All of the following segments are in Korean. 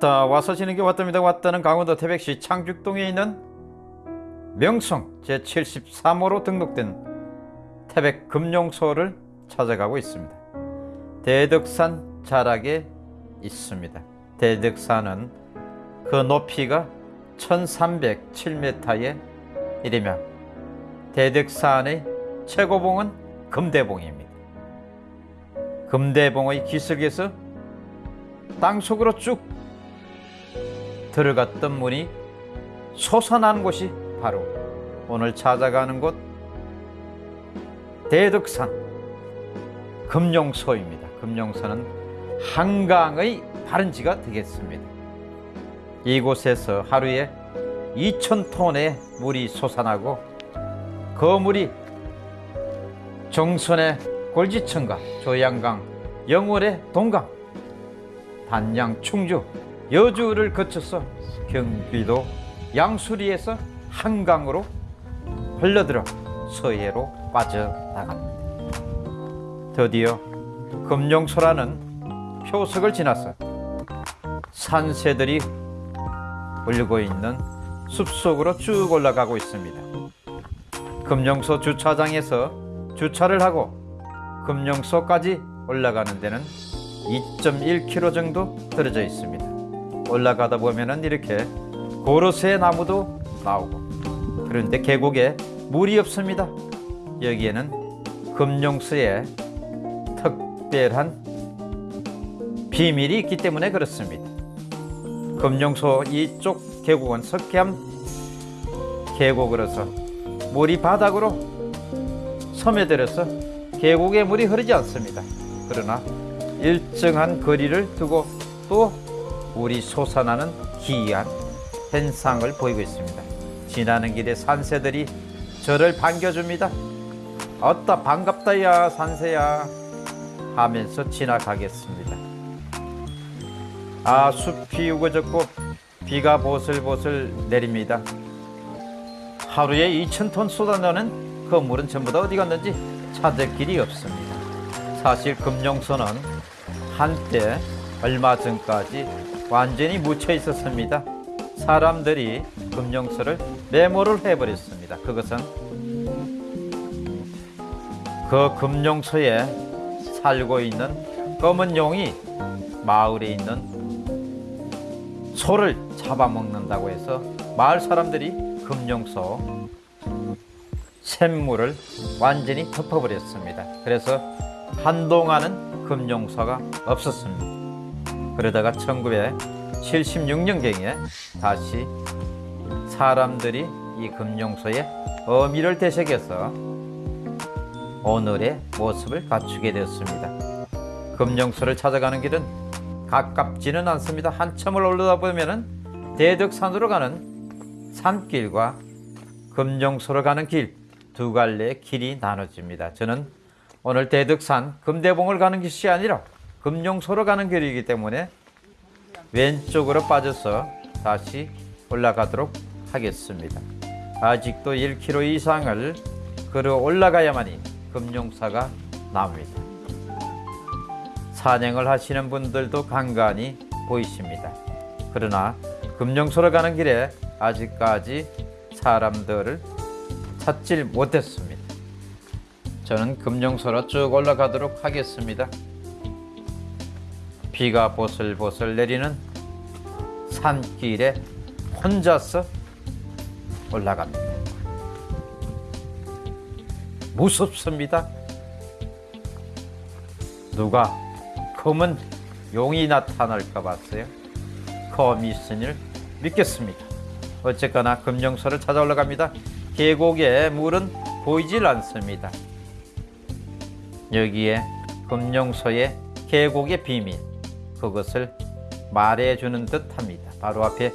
왔다 와서 지는 게 왔답니다. 왔다는 강원도 태백시 창죽동에 있는 명성 제73호로 등록된 태백 금룡소를 찾아가고 있습니다. 대덕산 자락에 있습니다. 대덕산은 그 높이가 1307m에 이르며 대덕산의 최고봉은 금대봉입니다. 금대봉의 기슭에서 땅속으로 쭉 들어갔던 문이 솟아난 곳이 바로 오늘 찾아가는 곳 대덕산 금룡소입니다. 금룡소는 한강의 발원지가 되겠습니다. 이곳에서 하루에 2,000톤의 물이 솟아나고 그 물이 정선의 골지천과 조양강, 영월의 동강, 단양, 충주, 여주를 거쳐서 경기도 양수리에서 한강으로 흘러들어 서해로 빠져나갑니다. 드디어 금룡소라는 표석을 지나서 산새들이 울고 있는 숲속으로 쭉 올라가고 있습니다. 금룡소 주차장에서 주차를 하고 금룡소까지 올라가는 데는 2.1km 정도 떨어져 있습니다. 올라가다 보면은 이렇게 고로쇠 나무도 나오고 그런데 계곡에 물이 없습니다. 여기에는 금룡소의 특별한 비밀이 있기 때문에 그렇습니다. 금룡소 이쪽 계곡은 석회암 계곡으로서 물이 바닥으로 섬에들어서 계곡에 물이 흐르지 않습니다. 그러나 일정한 거리를 두고 또 물이 솟아나는 기이한 현상을 보이고 있습니다. 지나는 길에 산새들이 저를 반겨줍니다. 어따 반갑다야 산새야 하면서 지나가겠습니다. 아 숲이 우거졌고 비가 보슬보슬 내립니다. 하루에 2천 톤 쏟아내는 그 물은 전부 다 어디 갔는지 찾을 길이 없습니다. 사실 금룡소는 한때 얼마 전까지 완전히 묻혀 있었습니다. 사람들이 금룡소를 메모를 해버렸습니다. 그것은 그 금룡소에 살고 있는 검은 용이 마을에 있는 소를 잡아먹는다고 해서 마을 사람들이 금룡소 샘물을 완전히 덮어버렸습니다. 그래서 한동안은 금룡소가 없었습니다. 그러다가 1976년경에 다시 사람들이 이 금룡소에 어미를 되새겨서 오늘의 모습을 갖추게 되었습니다. 금룡소를 찾아가는 길은 가깝지는 않습니다. 한참을 올라다 보면은 대덕산으로 가는 산길과 금룡소로 가는 길 두 갈래의 길이 나눠집니다. 저는 오늘 대덕산 금대봉을 가는 길이 아니라 금룡소로 가는 길이기 때문에 왼쪽으로 빠져서 다시 올라가도록 하겠습니다. 아직도 1km 이상을 걸어 올라가야만이 금룡사가 나옵니다. 산행을 하시는 분들도 간간히 보이십니다. 그러나 금룡소로 가는 길에 아직까지 사람들을 찾질 못했습니다. 저는 금룡소로 쭉 올라가도록 하겠습니다. 비가 보슬보슬 내리는 산길에 혼자서 올라갑니다. 무섭습니다. 누가 검은 용이 나타날까 봤어요. 검이 있으니 믿겠습니다. 어쨌거나 금령소를 찾아 올라갑니다. 계곡에 물은 보이질 않습니다. 여기에 금령소의 계곡의 비밀 그것을 말해주는 듯합니다. 바로 앞에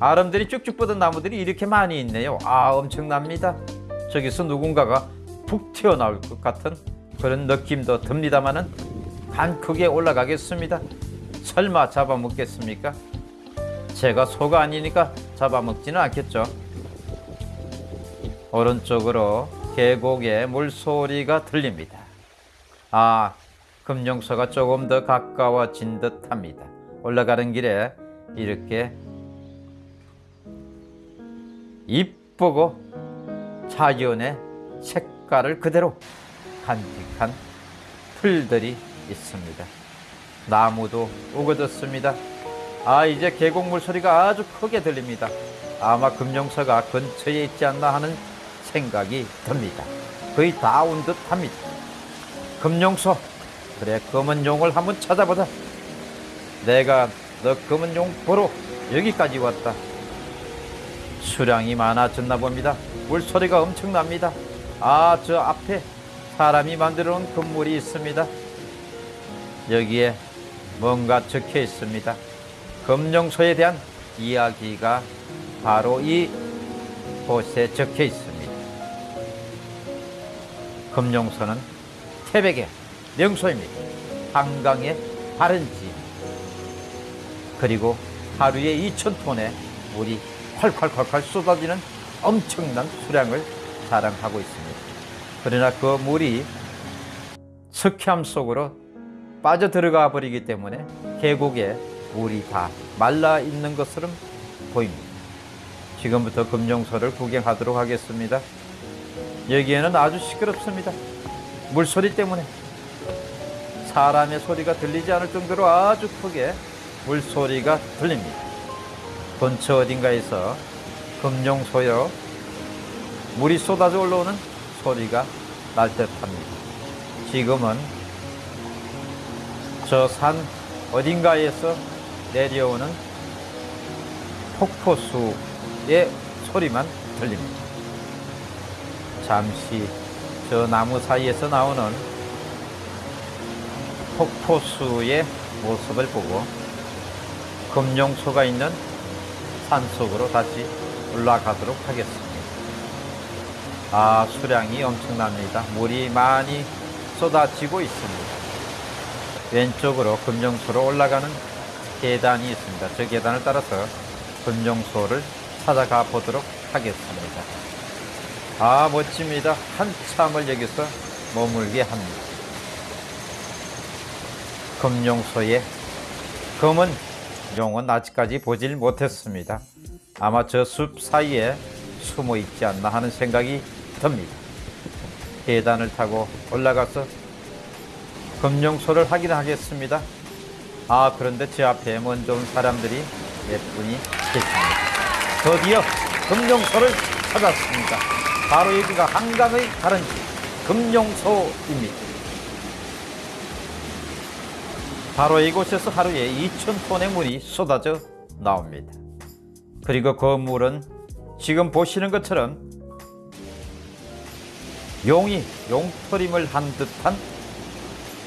아름들이 쭉쭉 뻗은 나무들이 이렇게 많이 있네요. 아 엄청납니다. 저기서 누군가가 푹 튀어나올 것 같은 그런 느낌도 듭니다만은 간 크게 올라가겠습니다. 설마 잡아먹겠습니까? 제가 소가 아니니까 잡아먹지는 않겠죠. 오른쪽으로 계곡의 물소리가 들립니다. 아, 금룡서가 조금 더 가까워진 듯 합니다. 올라가는 길에 이렇게 이쁘고 자연의 색깔을 그대로 간직한 풀들이 있습니다. 나무도 우거졌습니다. 아, 이제 계곡물 소리가 아주 크게 들립니다. 아마 금룡서가 근처에 있지 않나 하는 생각이 듭니다. 거의 다 온 듯 합니다. 금룡소, 그래, 검은 용을 한번 찾아보자. 내가 너 검은 용 보러 여기까지 왔다. 수량이 많아졌나 봅니다. 물소리가 엄청납니다. 아, 저 앞에 사람이 만들어 놓은 건물이 있습니다. 여기에 뭔가 적혀 있습니다. 금룡소에 대한 이야기가 바로 이 곳에 적혀 있습니다. 금룡소는 태백의 명소입니다. 한강의 바른지 그리고 하루에 2천 톤의 물이 콸콸콸콸 쏟아지는 엄청난 수량을 자랑하고 있습니다. 그러나 그 물이 석회암 속으로 빠져 들어가 버리기 때문에 계곡에 물이 다 말라 있는 것처럼 보입니다. 지금부터 금룡소를 구경하도록 하겠습니다. 여기에는 아주 시끄럽습니다. 물소리 때문에 사람의 소리가 들리지 않을 정도로 아주 크게 물소리가 들립니다. 근처 어딘가에서 금룡소여 물이 쏟아져 올라오는 소리가 날 듯합니다. 지금은 저 산 어딘가에서 내려오는 폭포수의 소리만 들립니다. 잠시 저 나무 사이에서 나오는 폭포수의 모습을 보고 금룡소가 있는 산속으로 다시 올라가도록 하겠습니다. 아, 수량이 엄청납니다. 물이 많이 쏟아지고 있습니다. 왼쪽으로 금룡소로 올라가는 계단이 있습니다. 저 계단을 따라서 금룡소를 찾아가 보도록 하겠습니다. 아, 멋집니다. 한참을 여기서 머물게 합니다. 금룡소의 검은 용은 아직까지 보질 못했습니다. 아마 저 숲 사이에 숨어 있지 않나 하는 생각이 듭니다. 계단을 타고 올라가서 금룡소를 확인하겠습니다. 아, 그런데 제 앞에 먼저 온 사람들이 몇 분이 계십니다. 드디어 금룡소를 찾았습니다. 바로 여기가 한강의 다른 집, 금룡소입니다. 바로 이곳에서 하루에 2,000톤의 물이 쏟아져 나옵니다. 그리고 그 물은 지금 보시는 것처럼 용이 용토림을 한 듯한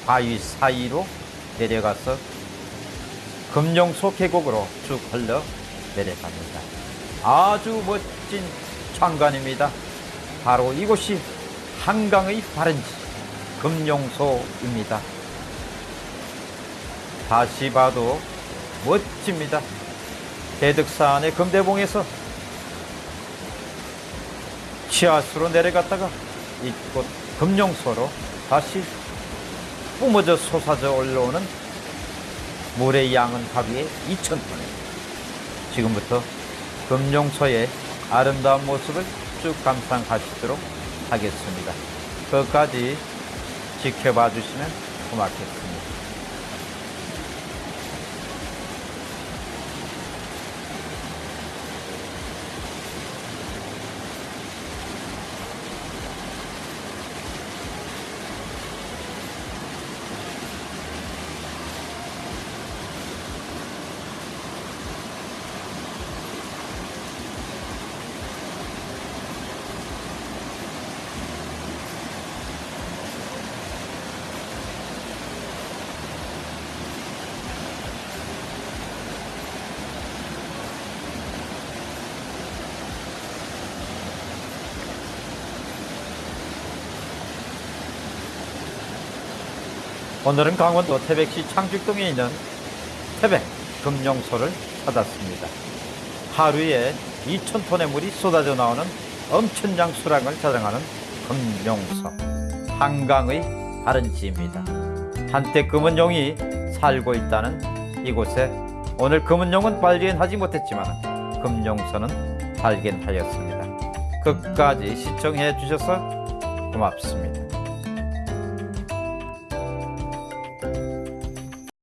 바위 사이로 내려가서 금룡소 계곡으로 쭉 흘러 내려갑니다. 아주 멋진 장관입니다. 바로 이곳이 한강의 바른지 금룡소입니다. 다시 봐도 멋집니다. 대득산의 금대봉에서 치아수로 내려갔다가 이곳 금룡소로 다시 뿜어져 솟아져 올라오는 물의 양은 하루에 2,000톤. 지금부터 금룡소의 아름다운 모습을 쭉 감상하시도록 하겠습니다. 끝까지 지켜봐 주시면 고맙겠습니다. 오늘은 강원도 태백시 창직동에 있는 태백 금룡소를 찾았습니다. 하루에 2천 톤의 물이 쏟아져 나오는 엄청난 수량을 자랑하는 금룡소. 한강의 다른 지입니다. 한때 금은용이 살고 있다는 이곳에 오늘 금은용은 발견하지 못했지만 금용선은 발견하였습니다. 끝까지 시청해 주셔서 고맙습니다.